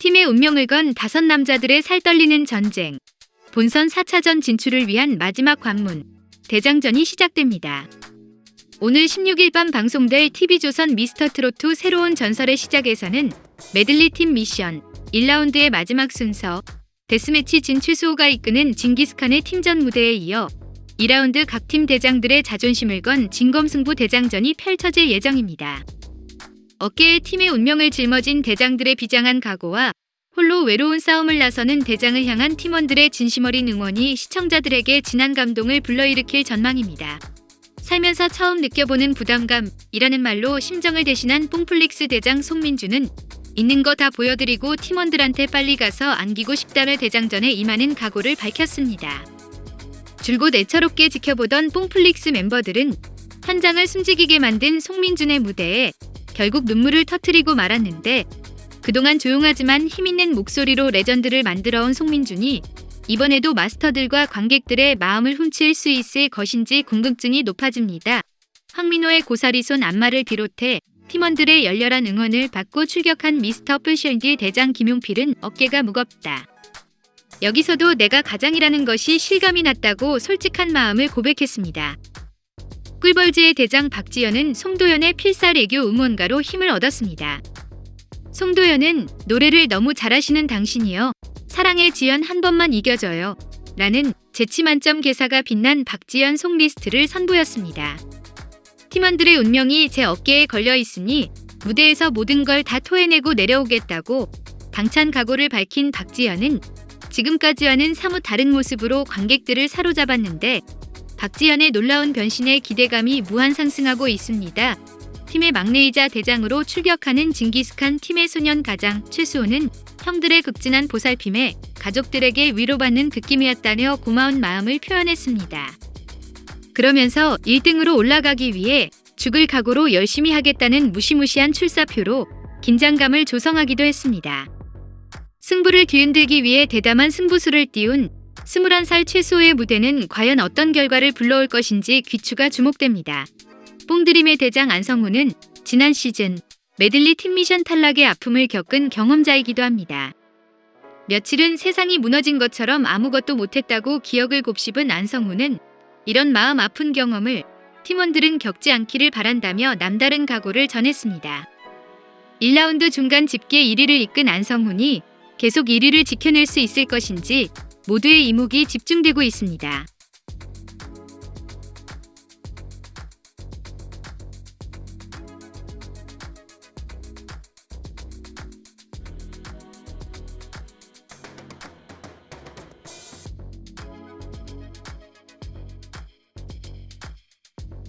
팀의 운명을 건 다섯 남자들의 살떨리는 전쟁. 본선 4차전 진출을 위한 마지막 관문. 대장전이 시작됩니다. 오늘 16일 밤 방송될 TV조선 미스터트롯2 새로운 전설의 시작에서는 메들리 팀 미션 1라운드의 마지막 순서 데스매치 진출 수호가 이끄는 징기스칸의 팀전 무대에 이어 2라운드 각 팀 대장들의 자존심을 건 진검승부 대장전이 펼쳐질 예정입니다. 어깨에 팀의 운명을 짊어진 대장들의 비장한 각오와 홀로 외로운 싸움을 나서는 대장을 향한 팀원들의 진심 어린 응원이 시청자들에게 진한 감동을 불러일으킬 전망입니다. 살면서 처음 느껴보는 부담감이라는 말로 심정을 대신한 뽕플릭스 대장 송민주는 있는 거 다 보여드리고 팀원들한테 빨리 가서 안기고 싶다며 대장전에 임하는 각오를 밝혔습니다. 줄곧 애처롭게 지켜보던 뽕플릭스 멤버들은 현장을 숨지기게 만든 송민준의 무대에 결국 눈물을 터트리고 말았는데 그동안 조용하지만 힘있는 목소리로 레전드를 만들어온 송민준이 이번에도 마스터들과 관객들의 마음을 훔칠 수 있을 것인지 궁금증이 높아집니다. 황민호의 고사리 손 안마를 비롯해 팀원들의 열렬한 응원을 받고 출격한 미스터 풀셜디 대장 김용필은 어깨가 무겁다. 여기서도 내가 가장이라는 것이 실감이 났다고 솔직한 마음을 고백했습니다. 꿀벌즈의 대장 박지연은 송도연의 필살애교 응원가로 힘을 얻었습니다. 송도연은 노래를 너무 잘하시는 당신이요. 사랑의 지연 한 번만 이겨줘요. 라는 재치 만점 개사가 빛난 박지연 송 리스트를 선보였습니다. 팀원들의 운명이 제 어깨에 걸려 있으니 무대에서 모든 걸 다 토해내고 내려오겠다고 당찬 각오를 밝힌 박지연은 지금까지와는 사뭇 다른 모습으로 관객들을 사로잡았는데 박지연의 놀라운 변신에 기대감이 무한 상승하고 있습니다. 팀의 막내이자 대장으로 출격하는 징기스칸 팀의 소년 가장 최수호는 형들의 극진한 보살핌에 가족들에게 위로받는 느낌이었다며 고마운 마음을 표현했습니다. 그러면서 1등으로 올라가기 위해 죽을 각오로 열심히 하겠다는 무시무시한 출사표로 긴장감을 조성하기도 했습니다. 승부를 뒤흔들기 위해 대담한 승부수를 띄운 21살 최수호의 무대는 과연 어떤 결과를 불러올 것인지 귀추가 주목됩니다. 뽕드림의 대장 안성우는 지난 시즌 메들리 팀미션 탈락의 아픔을 겪은 경험자이기도 합니다. 며칠은 세상이 무너진 것처럼 아무것도 못했다고 기억을 곱씹은 안성우는 이런 마음 아픈 경험을 팀원들은 겪지 않기를 바란다며 남다른 각오를 전했습니다. 1라운드 중간 집계 1위를 이끈 안성훈이 계속 1위를 지켜낼 수 있을 것인지 모두의 이목이 집중되고 있습니다.